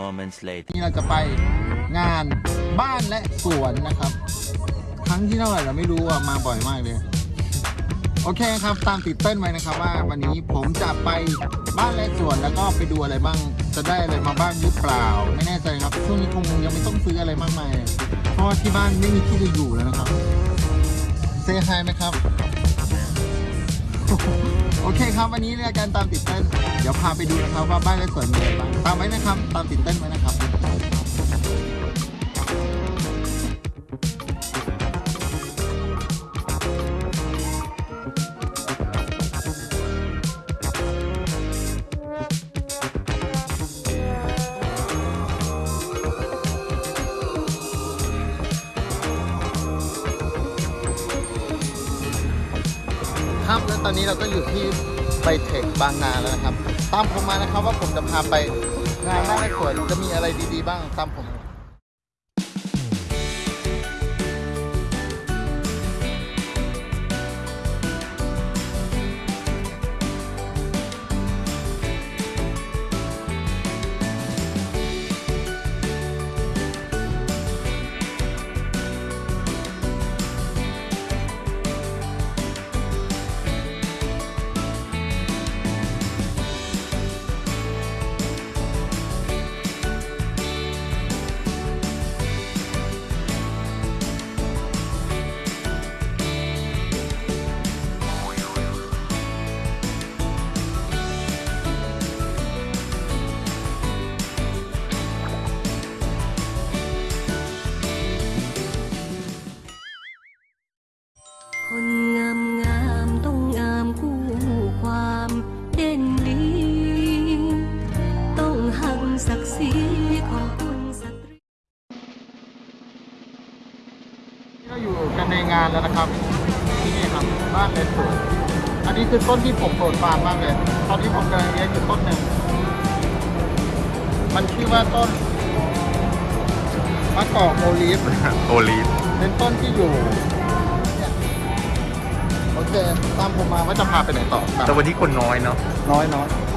moments later. นี่เราจะไปงานบ้านและสวนนะครับ ครั้งที่เท่าไหร่เราไม่รู้อะมาบ่อยมากเลย โอเคครับตามติดเต้นไว้นะครับว่าวันนี้ผมจะไปบ้านและสวนแล้วก็ไปดูอะไรบ้าง จะได้อะไรมาบ้างหรือเปล่า ไม่แน่ใจครับช่วงนี้คงยังไม่ต้องซื้ออะไรมากมาย เพราะว่าที่บ้านไม่มีที่จะอยู่แล้วนะครับเซฮายไหมครับ โอเคครับวันนี้รายการตามติดเต้น เดี๋ยวพาไปดูนะครับว่าบ้านและสวนมีอะไรบ้างตามไว้นะครับ ตามติดเต้นไว้นะครับ ครับ แล้วตอนนี้เราก็อยู่ที่ไบเทคบางนาแล้วนะครับ ตามผมมานะครับว่าผมจะพาไปงานบ้านและสวนจะมีอะไรดีๆ บ้างตามผม งานแล้วนะครับที่นี่ครับบ้านและสวนอันนี้คือต้นที่ผมโปรดปรานมากเลย ตอนที่ผมกำลังเลี้ยงอยู่ต้นหนึ่ง มันชื่อว่าต้นมะกอกโอลีฟโอลีฟเป็นต้นที่อยู่เนี่ยโอเคตามผมมาว่าจะพาไปไหนต่อตามแต่วันที่คนน้อยเนาะน้อยน้อยเนี่ย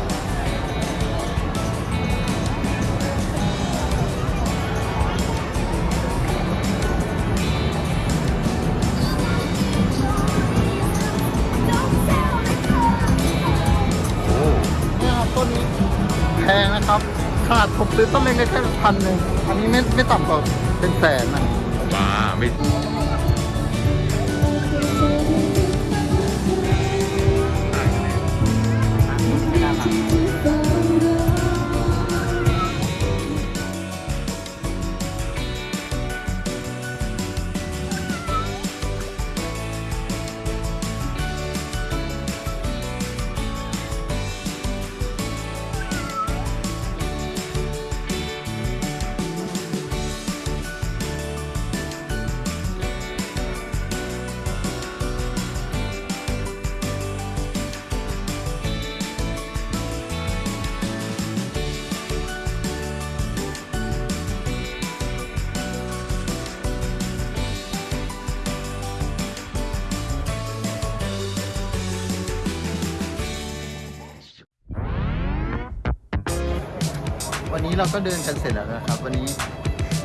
งนะครับ ขนาดผมซื้อต้นเล็กๆแค่พันหนึ่งอันนี้ไม่ไม่ต่ำกว่าเป็นแสนนะว้าไม่ วันนี้เราก็เดินกันเสร็จแล้วนะครับ วันนี้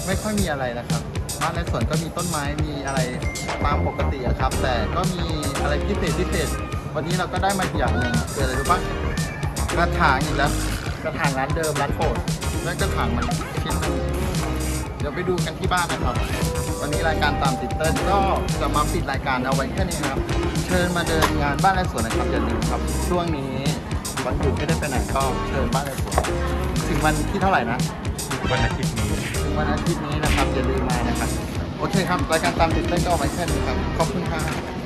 ไม่ค่อยมีอะไรนะครับบ้านในสวนก็มีต้นไม้มีอะไรตามปกติอะครับ แต่ก็มีอะไรพิเศษพิเศษ วันนี้เราก็ได้มาอย่างหนึ่งคืออะไรรู้ปะกระถางอีกแล้วกระถางร้านเดิมร้านโปรดแล้วกระถางมันชิ้นนึงเดี๋ยวไปดูกันที่บ้านนะครับ วันนี้รายการตามติดเติ้ลก็จะมาปิดรายการเอาไว้แค่นี้นครับ เชิญมาเดินงานบ้านและสวนนะครับอย่าลืมครับ ช่วงนี้วันหยุดไม่ได้ไปไหนก็เชิญบ้านและสวน ถึงวันที่เท่าไหร่นะวันอาทิตย์นี้ถึงวันอาทิตย์นี้นะครับอย่าลืมมานะครับ โอเคครับ รายการตามติดเต้นก็เอาไว้แค่นี้ครับ ขอบคุณครับ